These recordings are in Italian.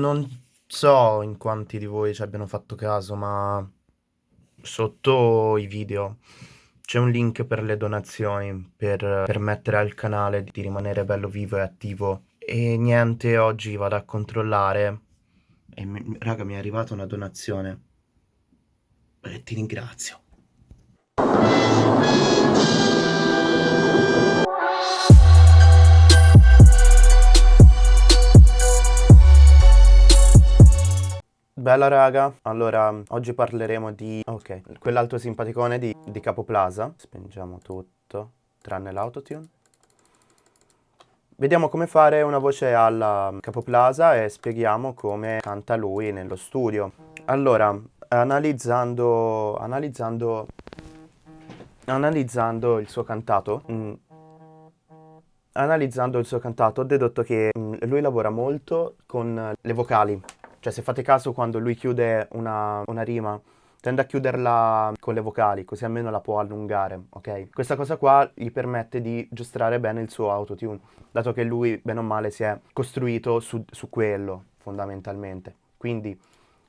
Non so in quanti di voi ci abbiano fatto caso, ma sotto i video c'è un link per le donazioni, per permettere al canale di rimanere bello vivo e attivo. E niente, oggi vado a controllare e mi, raga mi è arrivata una donazione. E ti ringrazio. Bella raga, allora oggi parleremo di, ok, quell'altro simpaticone di, di Capoplaza. Spengiamo tutto, tranne l'autotune. Vediamo come fare una voce alla Capoplaza e spieghiamo come canta lui nello studio. Allora, analizzando, analizzando, analizzando il suo cantato, mm, analizzando il suo cantato ho dedotto che mm, lui lavora molto con le vocali cioè se fate caso quando lui chiude una, una rima, tende a chiuderla con le vocali, così almeno la può allungare, ok? Questa cosa qua gli permette di giostrare bene il suo autotune, dato che lui, bene o male, si è costruito su, su quello, fondamentalmente. Quindi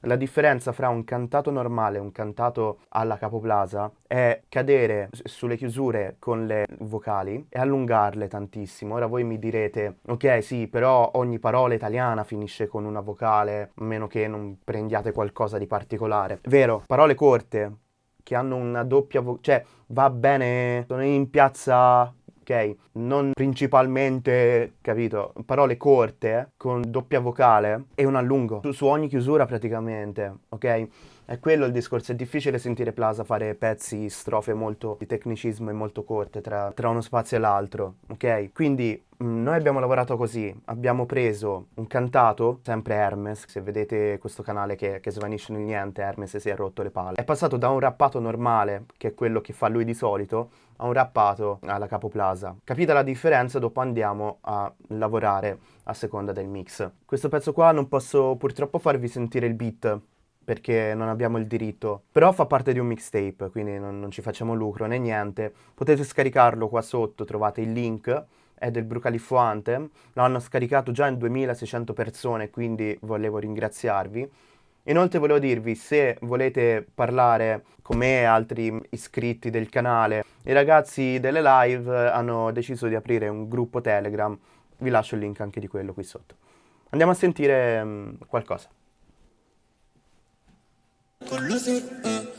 la differenza fra un cantato normale e un cantato alla capoplasa è cadere sulle chiusure con le vocali e allungarle tantissimo. Ora voi mi direte, ok sì, però ogni parola italiana finisce con una vocale, a meno che non prendiate qualcosa di particolare. Vero, parole corte che hanno una doppia voce, cioè va bene, sono in piazza ok? Non principalmente, capito, parole corte eh, con doppia vocale e un allungo su, su ogni chiusura praticamente, ok? È quello il discorso, è difficile sentire Plaza fare pezzi, strofe molto di tecnicismo e molto corte tra, tra uno spazio e l'altro, ok? Quindi mm, noi abbiamo lavorato così, abbiamo preso un cantato, sempre Hermes, se vedete questo canale che, che svanisce nel niente, Hermes si è rotto le palle. È passato da un rappato normale, che è quello che fa lui di solito, a un rappato alla capoplaza. Capita la differenza, dopo andiamo a lavorare a seconda del mix. Questo pezzo qua non posso purtroppo farvi sentire il beat, perché non abbiamo il diritto. Però fa parte di un mixtape, quindi non, non, ci facciamo lucro né niente. Potete scaricarlo qua sotto, trovate il link, è del Brucaliffo Anthem. Lo hanno scaricato già in 2600 persone, quindi volevo ringraziarvi. Inoltre volevo dirvi, se volete parlare con me e altri iscritti del canale, i ragazzi delle live hanno deciso di aprire un gruppo Telegram. Vi lascio il link anche di quello qui sotto. Andiamo a sentire um, qualcosa. Con l'usi, uh.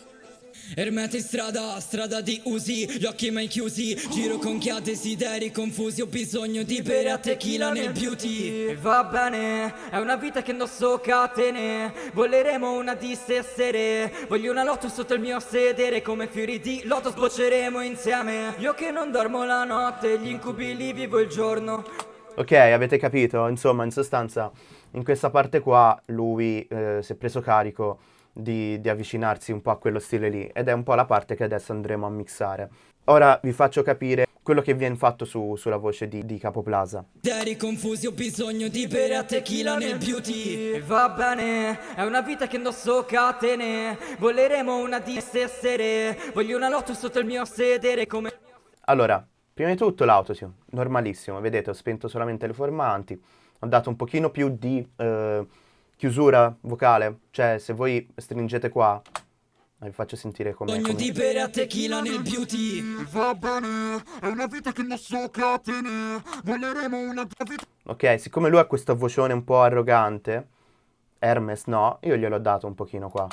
Ermeti strada, strada di usi, gli occhi mai chiusi. Giro con chi ha desideri confusi Ho bisogno di bere a tequila nel beauty. E va bene, è una vita che indosso catene Voleremo una di stessere Voglio una lotto sotto il mio sedere Come fiori di lotto sbocceremo insieme. Io che non dormo la notte, gli incubi li vivo il giorno. Ok, avete capito? Insomma, in sostanza, in questa parte qua lui eh, si è preso carico di, di, avvicinarsi un po' a quello stile lì ed è un po' la parte che adesso andremo a mixare. Ora vi faccio capire quello che viene fatto su, sulla voce di, di Capoplaza. Eri confusi, ho bisogno di bere a tequila nel beauty E va bene, è una vita che indosso catene Voleremo una di essere Voglio una lotto sotto il mio sedere come... Allora, prima di tutto l'autotune, normalissimo, vedete ho spento solamente le formanti Ho dato un pochino più di... Eh, chiusura vocale, cioè se voi stringete qua, vi faccio sentire come... Sogno di bere a tequila nel beauty. Va bene, è una vita che non so catene Voleremo una vita... Ok, siccome lui ha questo vocione un po' arrogante, Hermes no, io gliel'ho dato un pochino qua.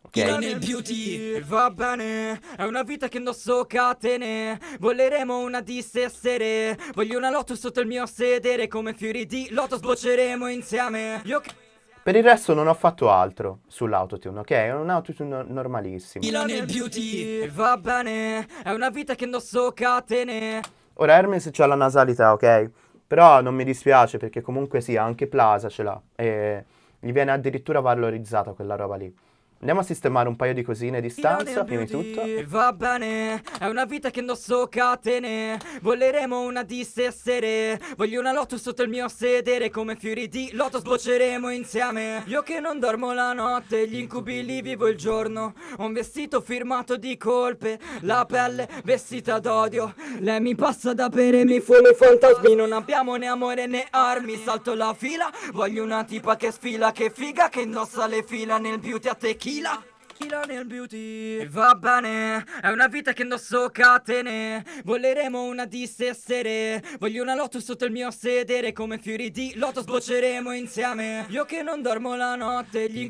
Okay. nel beauty. Va bene, è una vita che non so catene Voleremo una di stessere Voglio una lotto sotto il mio sedere Come fiori di lotto sbocceremo insieme. Io che... Per il resto non ho fatto altro sull'autotune, ok? È un autotune normalissimo. nel beauty, va bene, è una vita che indosso catene. Ora Hermes c'ha la nasalità, ok? Però non mi dispiace perché comunque sì, anche Plaza ce l'ha. E gli viene addirittura valorizzata quella roba lì. Andiamo a sistemare un paio di cosine di stanza, prima di tutto. Va bene, è una vita che indosso catene. Voleremo una di essere. Voglio una lotus sotto il mio sedere. Come fiori di loto sbocceremo insieme. Io che non dormo la notte, gli incubi li vivo il giorno. Ho un vestito firmato di colpe, la pelle vestita d'odio. Lei mi passa da bere, mi fumi fantasmi. Non abbiamo né amore né armi. Salto la fila, voglio una tipa che sfila, che figa, che indossa le fila nel beauty a tequila tequila Tequila nel beauty. Va bene, è una vita che indosso catene. Voleremo una di essere. Voglio una lotus sotto il mio sedere. Come fiori di loto sbocceremo insieme. Io che non dormo la notte gli...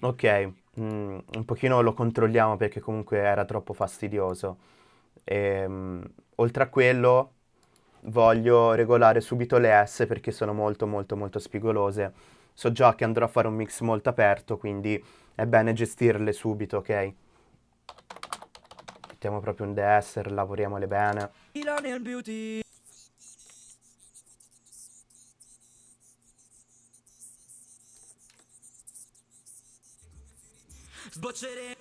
Ok, mm, un pochino lo controlliamo perché comunque era troppo fastidioso. E, um, Oltre a quello voglio regolare subito le S perché sono molto molto molto spigolose. So già che andrò a fare un mix molto aperto quindi è bene gestirle subito, ok? Mettiamo proprio un desser, lavoriamole bene. Millennial Beauty. Sboccere.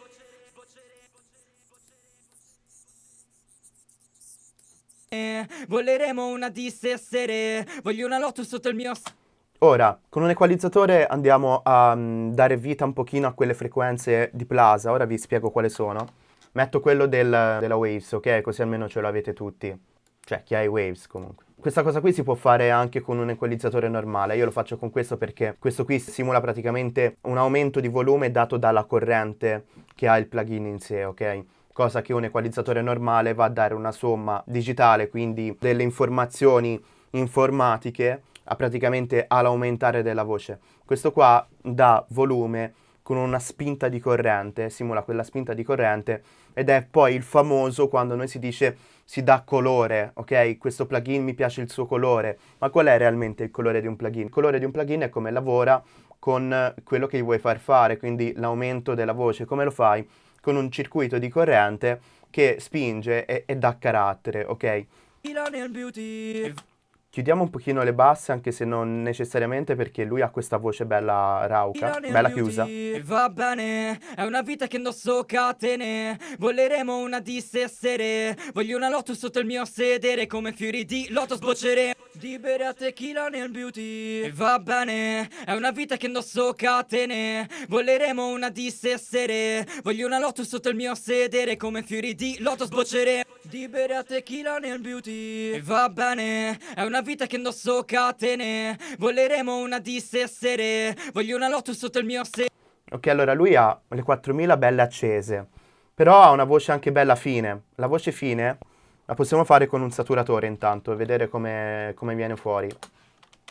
Voleremo una dissessere. Voglio una lotus sotto il mio... Ora, con un equalizzatore andiamo a um, dare vita un pochino a quelle frequenze di Plaza, ora vi spiego quali sono. Metto quello del, della Waves, ok? Così almeno ce l'avete tutti. Cioè, chi ha i Waves comunque. Questa cosa qui si può fare anche con un equalizzatore normale, io lo faccio con questo perché questo qui simula praticamente un aumento di volume dato dalla corrente che ha il plugin in sé, ok? Cosa che un equalizzatore normale va a dare una somma digitale, quindi delle informazioni informatiche praticamente all'aumentare della voce. Questo qua dà volume con una spinta di corrente, simula quella spinta di corrente ed è poi il famoso quando noi si dice si dà colore, ok? Questo plugin mi piace il suo colore, ma qual è realmente il colore di un plugin? Il colore di un plugin è come lavora con quello che gli vuoi far fare, quindi l'aumento della voce, come lo fai? Con un circuito di corrente che spinge e, e dà carattere, ok? Chiudiamo un pochino le basse anche se non necessariamente perché lui ha questa voce bella rauca, bella chiusa. Va bene, è una vita che indosso catene, voleremo una di essere, voglio una lotus sotto il mio sedere come fiori di loto sbocceremo. Di bere a tequila nel beauty. Va bene, è una vita che indosso catene. Voleremo una di essere Voglio una lotus sotto il mio sedere Come fiori di loto sbocceremo Di bere a tequila nel beauty. Va bene, è una vita che indosso catene Voleremo una di essere Voglio una lotus sotto il mio sedere Ok, allora lui ha le 4000 belle accese Però ha una voce anche bella fine. La voce fine la possiamo fare con un saturatore intanto e vedere come, come viene fuori.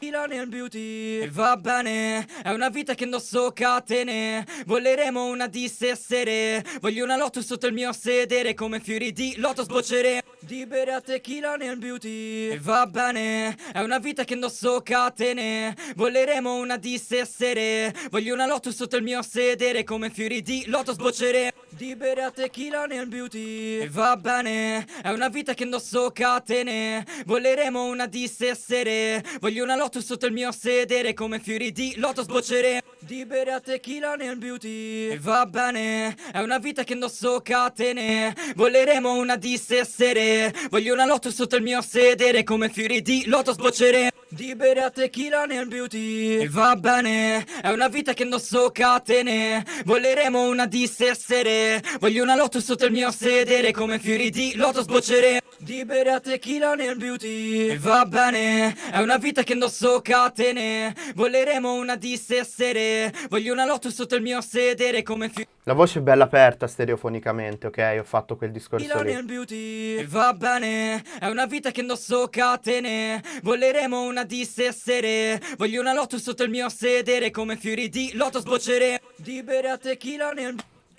Millennial Beauty? Va bene, è una vita che indosso catene. Voleremo una di essere Voglio una lotus sotto il mio sedere. Come fiori di loto sbocceremo Di bere a tequila nel beauty? Va bene, è una vita che indosso catene. Voleremo una di essere Voglio una lotus sotto il mio sedere. Come fiori di loto sbocceremo di bere a tequila nel beauty? Va bene, è una vita che indosso catene. Voleremo una di essere Voglio una lotus sotto il mio sedere Come fiori di loto sbocceremo Di bere a tequila nel beauty. Va bene, è una vita che indosso catene Voleremo una di essere. Voglio una lotus sotto il mio sedere Come fiori di loto sbocceremo di bere a tequila nel beauty. Va bene, è una vita che indosso catene. Voleremo una di essere Voglio una lotus sotto il mio sedere Come fiori di loto sbocceremo Di bere a tequila nel beauty. Va bene, è una vita che indosso catene. Voleremo una di essere Voglio una lotus sotto il mio sedere Come fiori la voce è bella aperta stereofonicamente, ok? Ho fatto quel discorso lì. Beauty Va bene, è una vita che indosso catene Voleremo una di essere Voglio una lotus sotto il mio sedere Come fiori di loto sboccere Di bere a tequila nel...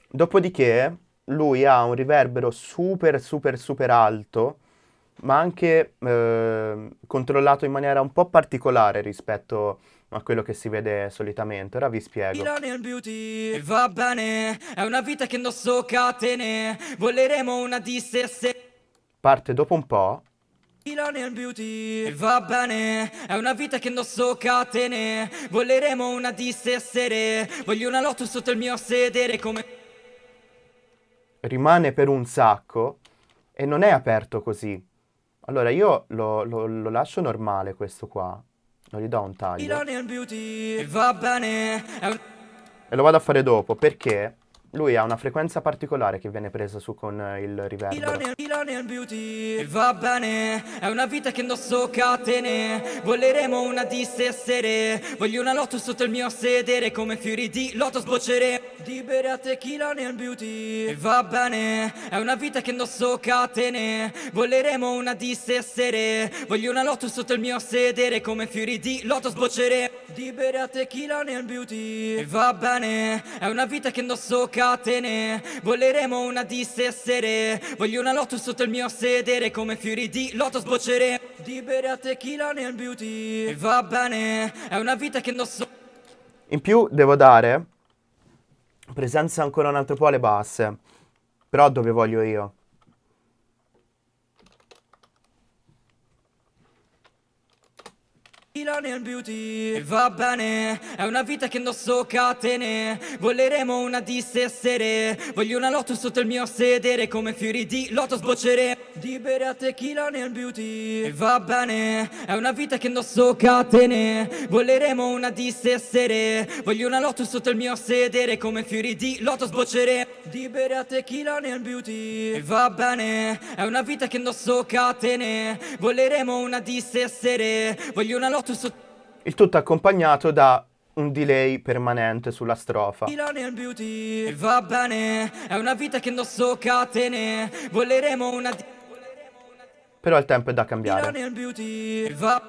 Dopodiché, lui ha un riverbero super super super alto ma anche eh, controllato in maniera un po' particolare rispetto a quello che si vede solitamente. Ora vi spiego. Beauty Va bene, è una vita che indosso catene, voleremo una di se Parte dopo un po', nel beauty Va bene, è una vita che indosso catene Voleremo una dissessere Voglio una lotto sotto il mio sedere come Rimane per un sacco e non è aperto così. Allora io lo, lo, lo lascio normale questo qua. Non gli do un taglio. E lo vado a fare dopo perché lui ha una frequenza particolare che viene presa su con il riverbero. Va bene, è una vita che indosso catene. Voleremo una dissessere Voglio una lotto sotto il mio sedere Come fiori di loto sboccere Di bere a tequila nel beauty. Va bene, è una vita che indosso catene. Voleremo una dissessere Voglio una lotto sotto il mio sedere Come fiori di loto sboccere Di bere a tequila nel beauty. Va bene, è una vita che indosso catene. Voleremo una dissessere Voglio una lotto sotto il mio sedere Come fiori di loto sboccere Di bere a tequila nel beauty. Va bene, è una vita che indosso In più devo dare presenza ancora un altro po' alle basse. Però dove voglio io. Tequila nel beauty. Va bene, è una vita che indosso catene. Voleremo una dissessere Voglio una lotto sotto il mio sedere Come fiori di loto sboccere Di bere a tequila nel beauty. Va bene, è una vita che indosso catene. Voleremo una dissessere Voglio una lotto sotto il mio sedere Come fiori di loto sboccere Di bere a tequila nel beauty. Va bene, è una vita che indosso catene. Voleremo una dissessere Voglio una lotto sotto Il tutto accompagnato da un delay permanente sulla strofa. Beauty Va bene, è una vita che indosso catene Voleremo una di- Però il tempo è da cambiare. beauty Va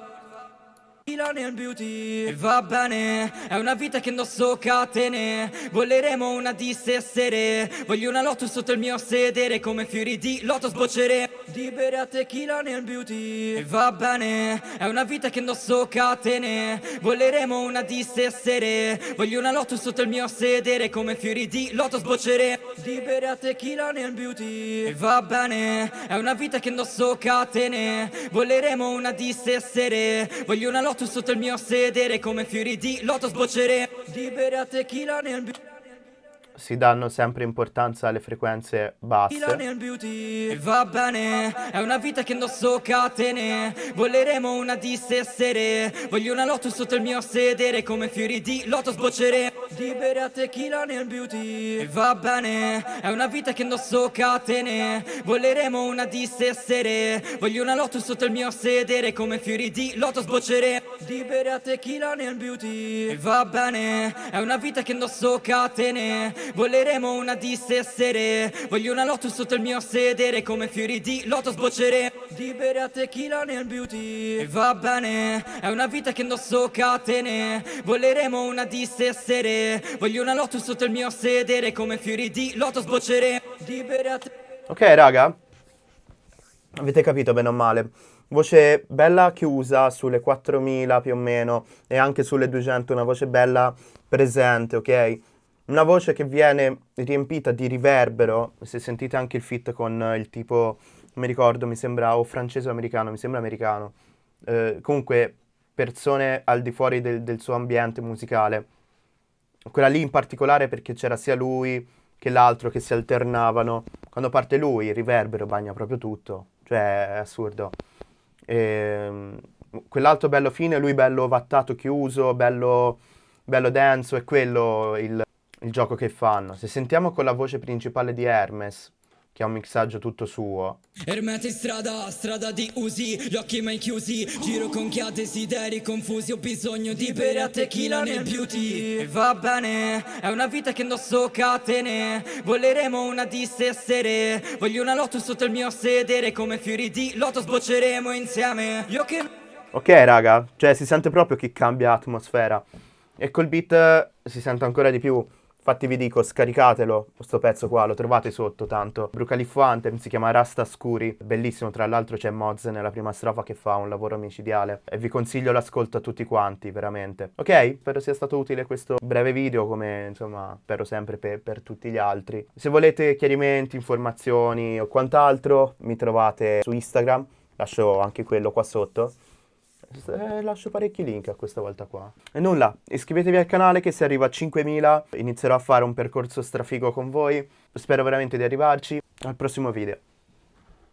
beauty Va bene, è una vita che indosso catene Voleremo una dissessere Voglio una lotto sotto il mio sedere Come fiori di loto sboccere Di bere a tequila nel beauty. Va bene, è una vita che indosso catene. Voleremo una dissessere Voglio una lotto sotto il mio sedere Come fiori di loto sboccere Di bere a tequila nel beauty. Va bene, è una vita che indosso catene. Voleremo una dissessere Voglio una lotto sotto il mio sedere Come fiori di loto sboccere Di bere a tequila nel beauty Si danno sempre importanza alle frequenze basse. Va bene, è una vita che indosso catene. Voleremo una dissessere Voglio una lotto sotto il mio sedere Come fiori di loto sboccere Di bere a tequila nel beauty Va bene, è una vita che indosso catene. Voleremo una dissessere Voglio una lotto sotto il mio sedere Come fiori di loto sboccere Di bere a tequila nel beauty. Va bene, è una vita che indosso catene. Voleremo una dissessere Voglio una lotto sotto il mio sedere Come fiori di loto sboccere Di bere a tequila nel beauty. Va bene, è una vita che indosso catene. Voleremo una dissessere Voglio una lotto sotto il mio sedere Come fiori di loto sboccere Di bere a te- Ok, raga. Avete capito bene o male. Voce bella chiusa sulle 4000 più o meno e anche sulle 200, una voce bella presente, ok? Una voce che viene riempita di riverbero, se sentite anche il fit con il tipo, non mi ricordo, mi sembra o francese o americano, mi sembra americano. Eh, comunque, persone al di fuori del, del suo ambiente musicale. Quella lì in particolare perché c'era sia lui che l'altro che si alternavano. Quando parte lui, il riverbero bagna proprio tutto. Cioè, è assurdo. Ehm, quell'altro bello fine, lui bello vattato, chiuso, bello, bello denso, è quello il, il gioco che fanno. Se sentiamo con la voce principale di Hermes, che ha un mixaggio tutto suo, Ermete strada, strada di usi, gli occhi mai chiusi. Giro con chi ha desideri confusi Ho bisogno di bere a tequila nel beauty. Va bene, è una vita che indosso catene. Voleremo una dissessere Voglio una lotto sotto il mio sedere. Come fiori di loto sbocceremo insieme. Io che... Ok, raga, cioè si sente proprio che cambia atmosfera. E col beat eh, si sente ancora di più. Infatti vi dico, scaricatelo, questo pezzo qua, lo trovate sotto tanto. Brucaliffo Anthem si chiama Rasta Scuri, bellissimo, tra l'altro c'è Moz nella prima strofa che fa un lavoro micidiale. E vi consiglio l'ascolto a tutti quanti, veramente. Ok, spero sia stato utile questo breve video, come insomma, spero sempre per, per tutti gli altri. Se volete chiarimenti, informazioni o quant'altro, mi trovate su Instagram lascio anche quello qua sotto. Eh, lascio parecchi link a questa volta qua. E nulla, iscrivetevi al canale che se arriva a 5.000 inizierò a fare un percorso strafigo con voi. Spero veramente di arrivarci. Al prossimo video.